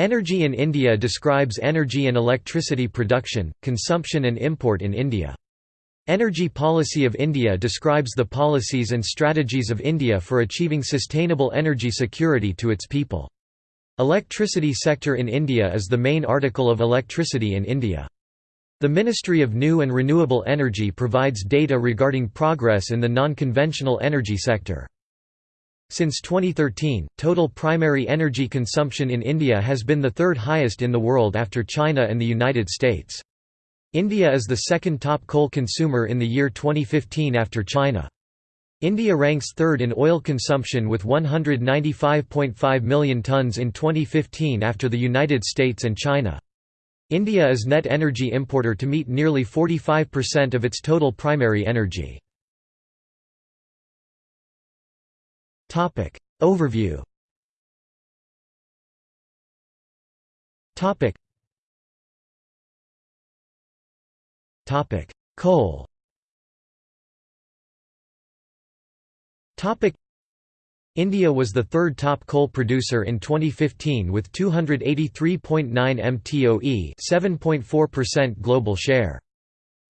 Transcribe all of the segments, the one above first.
Energy in India describes energy and electricity production, consumption and import in India. Energy Policy of India describes the policies and strategies of India for achieving sustainable energy security to its people. Electricity sector in India is the main article of electricity in India. The Ministry of New and Renewable Energy provides data regarding progress in the non-conventional energy sector. Since 2013, total primary energy consumption in India has been the third highest in the world after China and the United States. India is the second top coal consumer in the year 2015 after China. India ranks third in oil consumption with 195.5 million tonnes in 2015 after the United States and China. India is net energy importer to meet nearly 45% of its total primary energy. Topic. Overview. Topic. Topic. Coal Topic. India was the third top coal producer in 2015 with 283.9 mtoe 7.4% global share.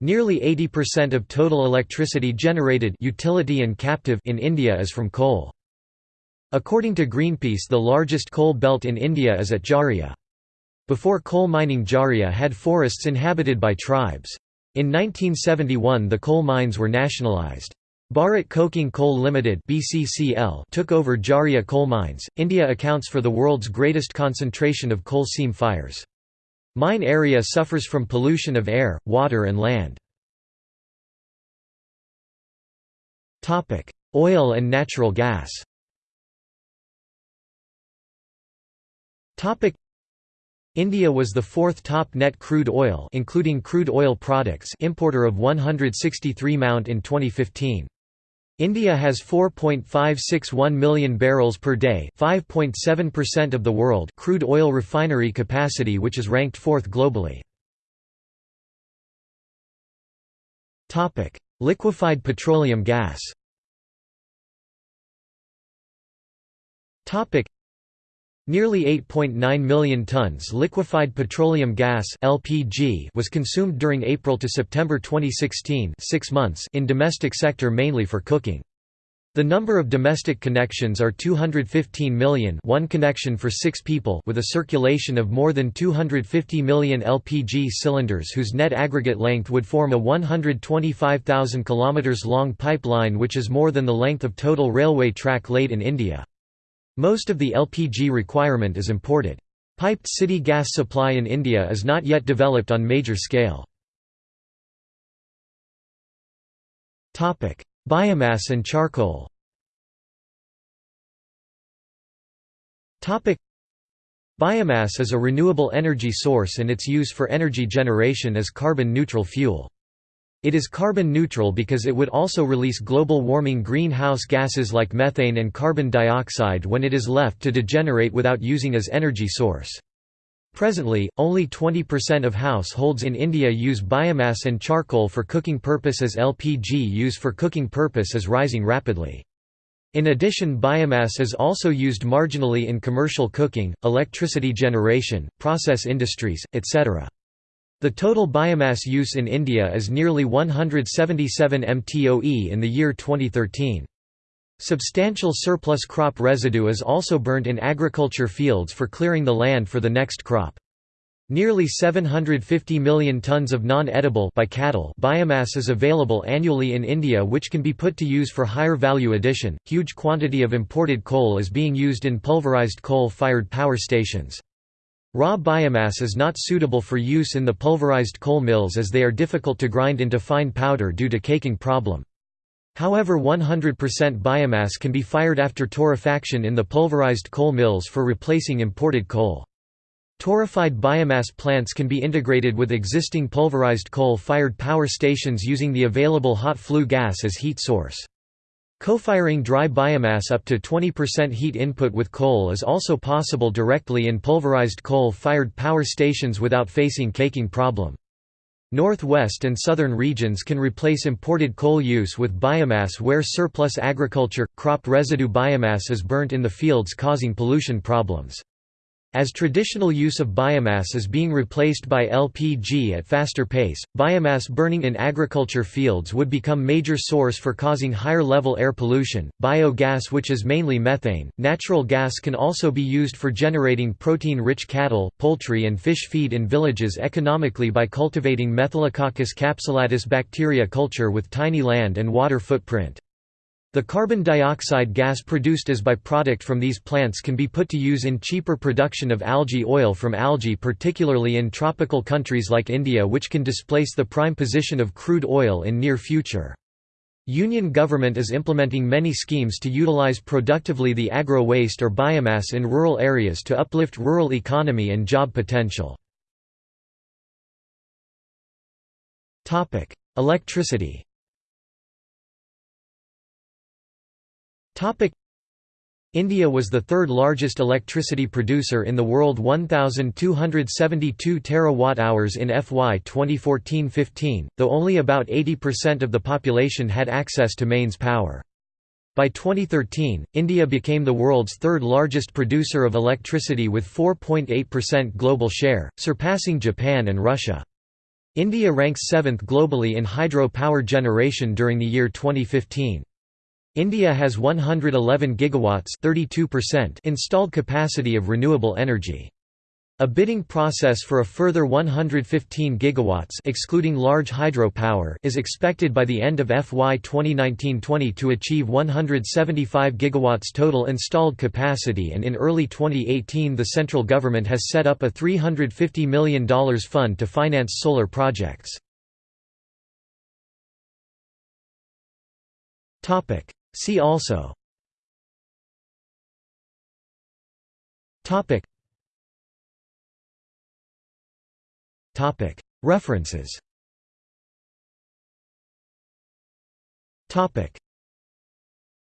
Nearly 80% of total electricity generated utility and captive in India is from coal. According to Greenpeace the largest coal belt in India is at Jharia. Before coal mining Jharia had forests inhabited by tribes. In 1971 the coal mines were nationalised. Bharat Coking Coal Limited (BCCL) took over Jharia coal mines. India accounts for the world's greatest concentration of coal seam fires. Mine area suffers from pollution of air, water and land. Topic: Oil and natural gas. India was the fourth top net crude oil including crude oil products importer of 163 mount in 2015. India has 4.561 million barrels per day, 5.7% of the world crude oil refinery capacity which is ranked fourth globally. Topic: Liquefied petroleum gas. Topic: Nearly 8.9 million tons liquefied petroleum gas (LPG) was consumed during April to September 2016, 6 months in domestic sector mainly for cooking. The number of domestic connections are 215 million, one connection for 6 people, with a circulation of more than 250 million LPG cylinders whose net aggregate length would form a 125,000 km long pipeline which is more than the length of total railway track laid in India. Most of the LPG requirement is imported. Piped city gas supply in India is not yet developed on major scale. Biomass and charcoal Biomass is a renewable energy source and its use for energy generation is carbon-neutral fuel. It is carbon neutral because it would also release global warming greenhouse gases like methane and carbon dioxide when it is left to degenerate without using as energy source. Presently, only 20% of households in India use biomass and charcoal for cooking purpose as LPG use for cooking purpose is rising rapidly. In addition biomass is also used marginally in commercial cooking, electricity generation, process industries, etc. The total biomass use in India is nearly 177 mtoe in the year 2013. Substantial surplus crop residue is also burnt in agriculture fields for clearing the land for the next crop. Nearly 750 million tons of non-edible biomass is available annually in India which can be put to use for higher value addition. Huge quantity of imported coal is being used in pulverized coal-fired power stations. Raw biomass is not suitable for use in the pulverized coal mills as they are difficult to grind into fine powder due to caking problem. However 100% biomass can be fired after torrefaction in the pulverized coal mills for replacing imported coal. Torrefied biomass plants can be integrated with existing pulverized coal-fired power stations using the available hot flue gas as heat source. Co-firing dry biomass up to 20% heat input with coal is also possible directly in pulverized coal-fired power stations without facing caking problem. Northwest and southern regions can replace imported coal use with biomass where surplus agriculture, crop residue biomass is burnt in the fields causing pollution problems. As traditional use of biomass is being replaced by LPG at faster pace, biomass burning in agriculture fields would become major source for causing higher level air pollution. Biogas which is mainly methane, natural gas can also be used for generating protein-rich cattle, poultry and fish feed in villages economically by cultivating Methylococcus capsulatus bacteria culture with tiny land and water footprint. The carbon dioxide gas produced as byproduct from these plants can be put to use in cheaper production of algae oil from algae particularly in tropical countries like India which can displace the prime position of crude oil in near future. Union government is implementing many schemes to utilize productively the agro-waste or biomass in rural areas to uplift rural economy and job potential. Electricity India was the third largest electricity producer in the world 1272 terawatt-hours in FY 2014-15, though only about 80% of the population had access to mains power. By 2013, India became the world's third largest producer of electricity with 4.8% global share, surpassing Japan and Russia. India ranks 7th globally in hydro power generation during the year 2015. India has 111 gigawatts 32% installed capacity of renewable energy. A bidding process for a further 115 gigawatts excluding large hydropower is expected by the end of FY 2019-20 to achieve 175 gigawatts total installed capacity and in early 2018 the central government has set up a $350 million fund to finance solar projects. See also. Topic. Topic. References. Topic